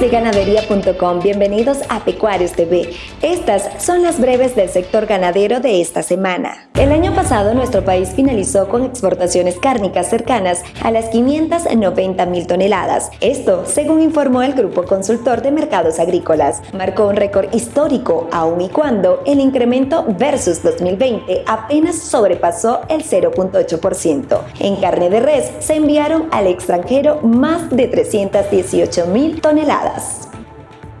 de ganadería.com, bienvenidos a Pecuarios TV. Estas son las breves del sector ganadero de esta semana. El año pasado nuestro país finalizó con exportaciones cárnicas cercanas a las 590 mil toneladas. Esto, según informó el Grupo Consultor de Mercados Agrícolas, marcó un récord histórico, aun y cuando el incremento versus 2020 apenas sobrepasó el 0.8%. En carne de res se enviaron al extranjero más de 318 mil toneladas.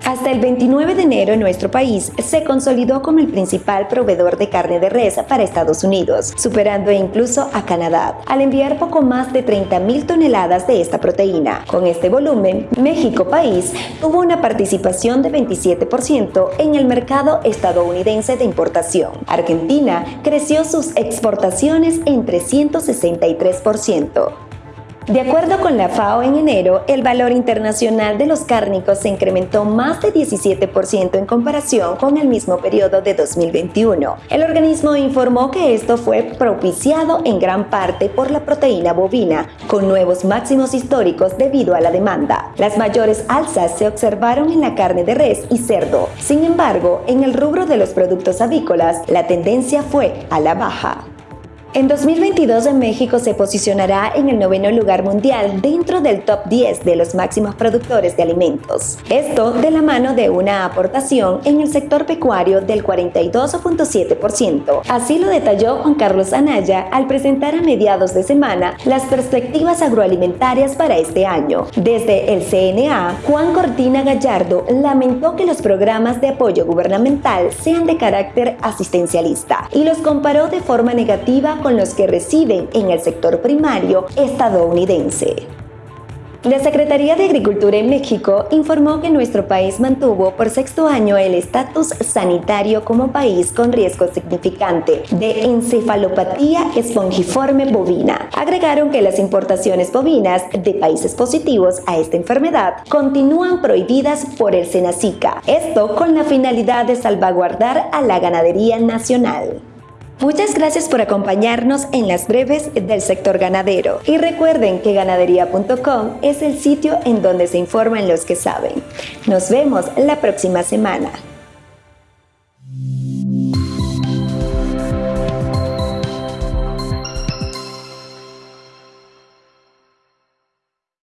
Hasta el 29 de enero nuestro país se consolidó como el principal proveedor de carne de res para Estados Unidos, superando incluso a Canadá, al enviar poco más de 30.000 toneladas de esta proteína. Con este volumen, México país tuvo una participación de 27% en el mercado estadounidense de importación. Argentina creció sus exportaciones en 363%. De acuerdo con la FAO en enero, el valor internacional de los cárnicos se incrementó más de 17% en comparación con el mismo periodo de 2021. El organismo informó que esto fue propiciado en gran parte por la proteína bovina, con nuevos máximos históricos debido a la demanda. Las mayores alzas se observaron en la carne de res y cerdo. Sin embargo, en el rubro de los productos avícolas, la tendencia fue a la baja. En 2022 México se posicionará en el noveno lugar mundial dentro del top 10 de los máximos productores de alimentos. Esto de la mano de una aportación en el sector pecuario del 42.7%. Así lo detalló Juan Carlos Anaya al presentar a mediados de semana las perspectivas agroalimentarias para este año. Desde el CNA, Juan Cortina Gallardo lamentó que los programas de apoyo gubernamental sean de carácter asistencialista y los comparó de forma negativa con los que reciben en el sector primario estadounidense. La Secretaría de Agricultura en México informó que nuestro país mantuvo por sexto año el estatus sanitario como país con riesgo significante de encefalopatía espongiforme bovina. Agregaron que las importaciones bovinas de países positivos a esta enfermedad continúan prohibidas por el Senacica, esto con la finalidad de salvaguardar a la ganadería nacional. Muchas gracias por acompañarnos en las breves del sector ganadero y recuerden que ganadería.com es el sitio en donde se informan los que saben. Nos vemos la próxima semana.